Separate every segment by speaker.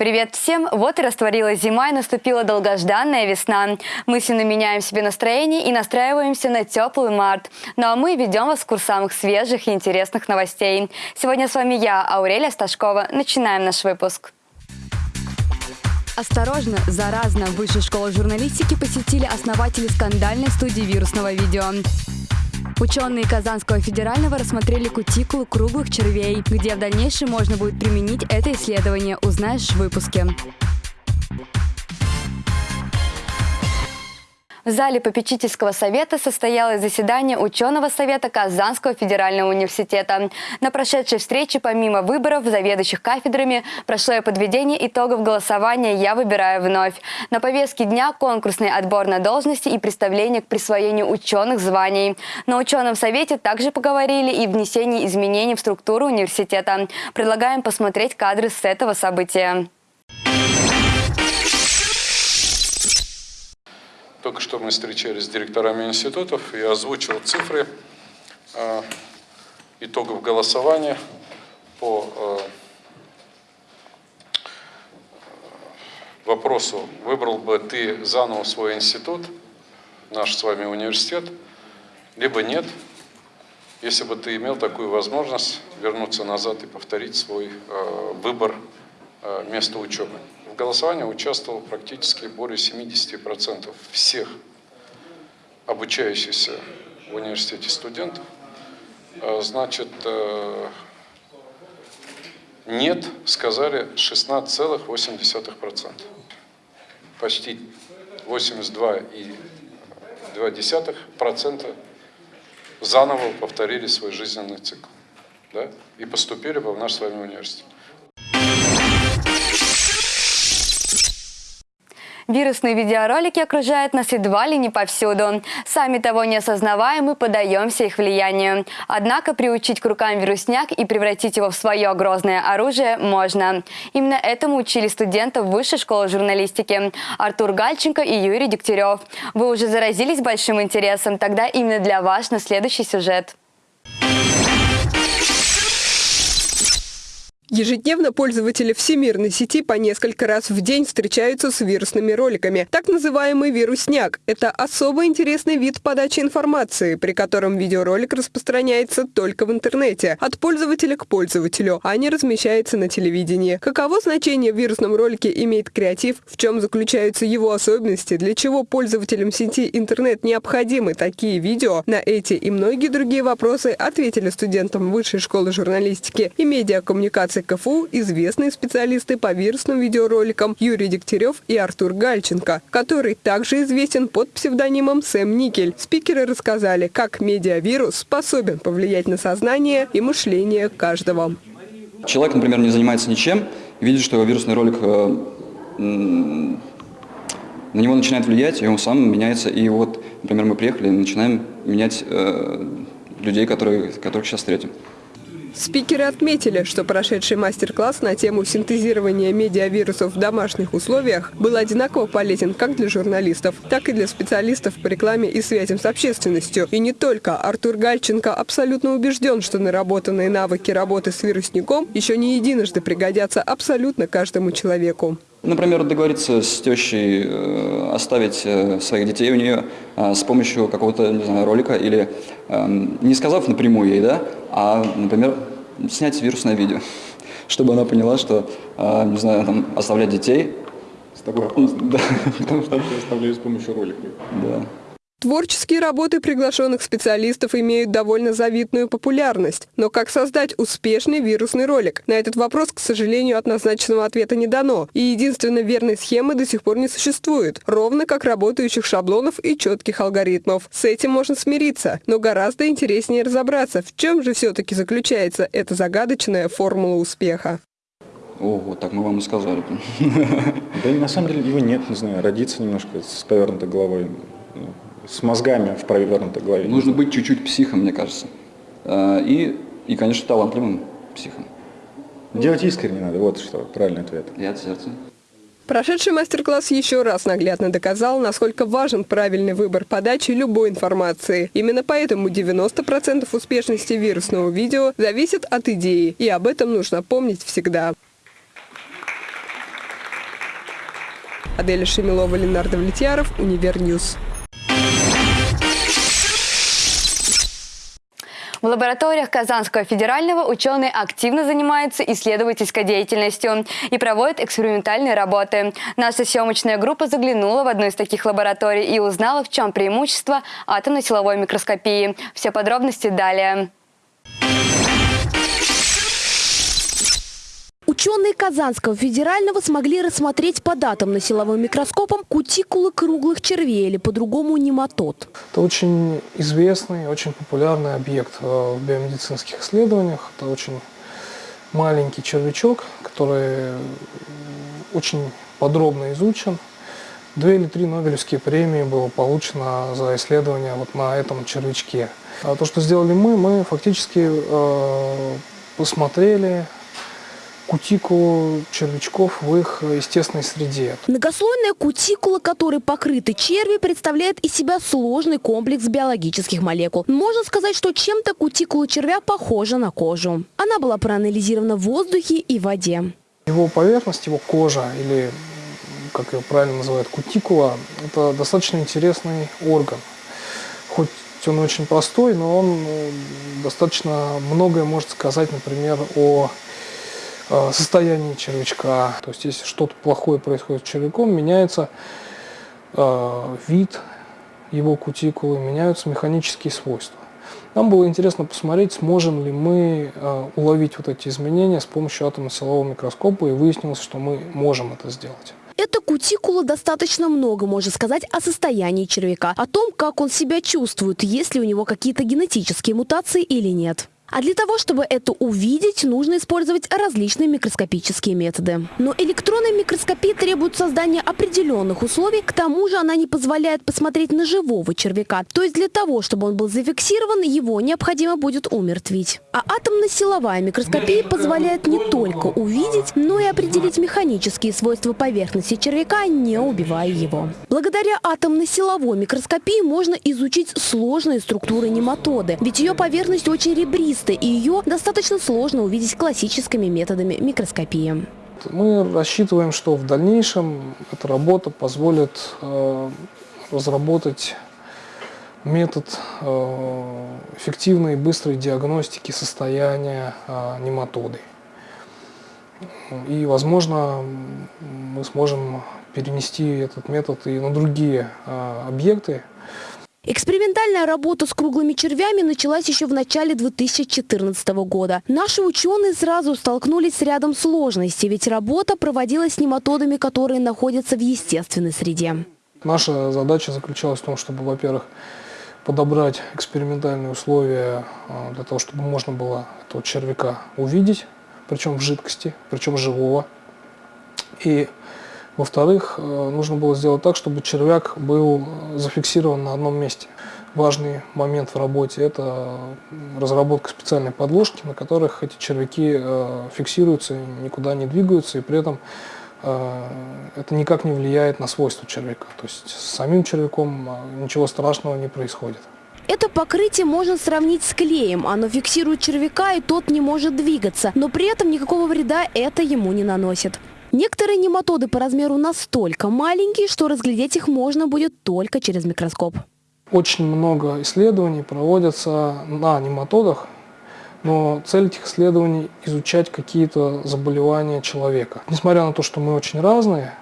Speaker 1: Привет всем! Вот и растворилась зима и наступила долгожданная весна. Мысленно меняем себе настроение и настраиваемся на теплый март. Ну а мы ведем вас в курс самых свежих и интересных новостей. Сегодня с вами я, Аурелия Сташкова. Начинаем наш выпуск. Осторожно, заразно, Высшую школу журналистики посетили основатели скандальной студии вирусного видео. Ученые Казанского федерального рассмотрели кутикулу круглых червей, где в дальнейшем можно будет применить это исследование, узнаешь в выпуске. В зале попечительского совета состоялось заседание ученого совета Казанского федерального университета. На прошедшей встрече помимо выборов заведующих кафедрами прошло и подведение итогов голосования «Я выбираю вновь». На повестке дня конкурсный отбор на должности и представление к присвоению ученых званий. На ученом совете также поговорили и внесении изменений в структуру университета. Предлагаем посмотреть кадры с этого события.
Speaker 2: Только что мы встречались с директорами институтов и озвучил цифры э, итогов голосования по э, вопросу, выбрал бы ты заново свой институт, наш с вами университет, либо нет, если бы ты имел такую возможность вернуться назад и повторить свой э, выбор э, места учебы голосовании участвовало практически более 70% всех обучающихся в университете студентов. А, значит, э, нет, сказали 16,8%. Почти 82,2% заново повторили свой жизненный цикл да, и поступили в наш с вами университет.
Speaker 1: Вирусные видеоролики окружают нас едва ли не повсюду. Сами того не осознавая, мы подаемся их влиянию. Однако приучить к рукам вирусняк и превратить его в свое грозное оружие можно. Именно этому учили студентов Высшей школы журналистики Артур Гальченко и Юрий Дегтярев. Вы уже заразились большим интересом, тогда именно для вас на следующий сюжет.
Speaker 3: Ежедневно пользователи всемирной сети по несколько раз в день встречаются с вирусными роликами. Так называемый вирусняк – это особо интересный вид подачи информации, при котором видеоролик распространяется только в интернете, от пользователя к пользователю, а не размещается на телевидении. Каково значение в вирусном ролике имеет креатив, в чем заключаются его особенности, для чего пользователям сети интернет необходимы такие видео, на эти и многие другие вопросы ответили студентам Высшей школы журналистики и медиакоммуникации Институции КФУ известные специалисты по вирусным видеороликам Юрий Дегтярев и Артур Гальченко, который также известен под псевдонимом Сэм Никель. Спикеры рассказали, как медиавирус способен повлиять на сознание и мышление каждого.
Speaker 4: Человек, например, не занимается ничем, видит, что вирусный ролик э, на него начинает влиять, и он сам меняется. И вот, например, мы приехали и начинаем менять э, людей, которые, которых сейчас встретим.
Speaker 3: Спикеры отметили, что прошедший мастер-класс на тему синтезирования медиавирусов в домашних условиях был одинаково полезен как для журналистов, так и для специалистов по рекламе и связям с общественностью. И не только. Артур Гальченко абсолютно убежден, что наработанные навыки работы с вирусником еще не единожды пригодятся абсолютно каждому человеку.
Speaker 4: Например, договориться с тещей, э, оставить э, своих детей у нее э, с помощью какого-то не знаю, ролика или эм, не сказав напрямую ей, да, а, например, снять вирусное видео, чтобы она поняла, что, не знаю, там, оставлять детей.
Speaker 5: С тобой опасно. Да. Потому что ты оставляешь с помощью ролика.
Speaker 3: Да. Творческие работы приглашенных специалистов имеют довольно завидную популярность. Но как создать успешный вирусный ролик? На этот вопрос, к сожалению, однозначного ответа не дано. И единственно верной схемы до сих пор не существует. Ровно как работающих шаблонов и четких алгоритмов. С этим можно смириться. Но гораздо интереснее разобраться, в чем же все-таки заключается эта загадочная формула успеха.
Speaker 4: О, вот так мы вам и сказали.
Speaker 5: Да на самом деле его нет, не знаю, родиться немножко с повернутой головой с мозгами в провернутой голове.
Speaker 4: Нужно быть чуть-чуть психом, мне кажется. А, и, и, конечно, талантливым психом.
Speaker 5: Делать искренне надо, вот что правильный ответ.
Speaker 4: И от сердца.
Speaker 3: Прошедший мастер-класс еще раз наглядно доказал, насколько важен правильный выбор подачи любой информации. Именно поэтому 90% успешности вирусного видео зависит от идеи, и об этом нужно помнить всегда. Аделя Шемилова, Ленар Давлетьяров, Univer News.
Speaker 1: В лабораториях Казанского федерального ученые активно занимаются исследовательской деятельностью и проводят экспериментальные работы. Наша съемочная группа заглянула в одну из таких лабораторий и узнала, в чем преимущество атомно-силовой микроскопии. Все подробности далее.
Speaker 6: Ученые Казанского федерального смогли рассмотреть под атомно-силовым микроскопом кутикулы круглых червей или по-другому нематод.
Speaker 7: Это очень известный, очень популярный объект э, в биомедицинских исследованиях. Это очень маленький червячок, который очень подробно изучен. Две или три Нобелевские премии было получено за исследование вот на этом червячке. А то, что сделали мы, мы фактически э, посмотрели кутикулу червячков в их естественной среде.
Speaker 6: Многослойная кутикула, которой покрыты черви, представляет из себя сложный комплекс биологических молекул. Можно сказать, что чем-то кутикула червя похожа на кожу. Она была проанализирована в воздухе и воде.
Speaker 7: Его поверхность, его кожа или как ее правильно называют, кутикула, это достаточно интересный орган. Хоть он очень простой, но он э, достаточно многое может сказать, например, о состоянии червячка. То есть, если что-то плохое происходит с червяком, меняется э, вид его кутикулы, меняются механические свойства. Нам было интересно посмотреть, сможем ли мы э, уловить вот эти изменения с помощью атомно-силового микроскопа, и выяснилось, что мы можем это сделать.
Speaker 6: Эта кутикула достаточно много может сказать о состоянии червяка, о том, как он себя чувствует, есть ли у него какие-то генетические мутации или нет. А для того, чтобы это увидеть, нужно использовать различные микроскопические методы. Но электронной микроскопии требует создания определенных условий, к тому же она не позволяет посмотреть на живого червяка. То есть для того, чтобы он был зафиксирован, его необходимо будет умертвить. А атомно-силовая микроскопия позволяет не только увидеть, но и определить механические свойства поверхности червяка, не убивая его. Благодаря атомно-силовой микроскопии можно изучить сложные структуры нематоды, ведь ее поверхность очень ребристая толстой, и ее достаточно сложно увидеть классическими методами микроскопии.
Speaker 7: Мы рассчитываем, что в дальнейшем эта работа позволит э, разработать метод э, эффективной и быстрой диагностики состояния э, нематоды. И, возможно, мы сможем перенести этот метод и на другие объекты,
Speaker 6: Экспериментальная работа с круглыми червями началась еще в начале 2014 года. Наши ученые сразу столкнулись с рядом сложностей, ведь работа проводилась с нематодами, которые находятся в естественной среде.
Speaker 7: Наша задача заключалась в том, чтобы, во-первых, подобрать экспериментальные условия а, для того, чтобы можно было этого червяка увидеть, причем в жидкости, причем живого. И во-вторых, э, нужно было сделать так, чтобы червяк был зафиксирован на одном месте. Важный момент в работе – это разработка специальной подложки, на которых эти червяки э, фиксируются, никуда не двигаются, и при этом э, это никак не влияет на свойства червяка. То есть с самим червяком ничего страшного не происходит.
Speaker 6: Это покрытие можно сравнить с клеем. Оно фиксирует червяка, и тот не может двигаться. Но при этом никакого вреда это ему не наносит. Некоторые нематоды по размеру настолько маленькие, что разглядеть их можно будет только через микроскоп.
Speaker 7: Очень много исследований проводятся на нематодах, но цель этих исследований – изучать какие-то заболевания человека. Несмотря на то, что мы очень разные,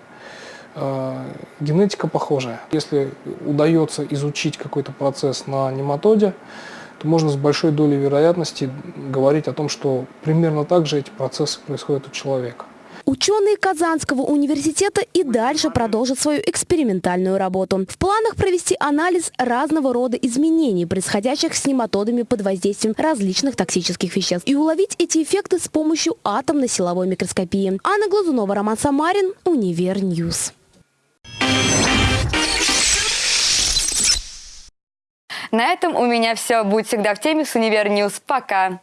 Speaker 7: э, генетика похожая. Если удается изучить какой-то процесс на нематоде, то можно с большой долей вероятности говорить о том, что примерно так же эти процессы происходят у человека.
Speaker 6: Ученые Казанского университета и дальше продолжат свою экспериментальную работу. В планах провести анализ разного рода изменений, происходящих с нематодами под воздействием различных токсических веществ, и уловить эти эффекты с помощью атомно-силовой микроскопии. Анна Глазунова, Роман Самарин, Univer News.
Speaker 1: На этом у меня все. Будь всегда в теме с Univer News. Пока!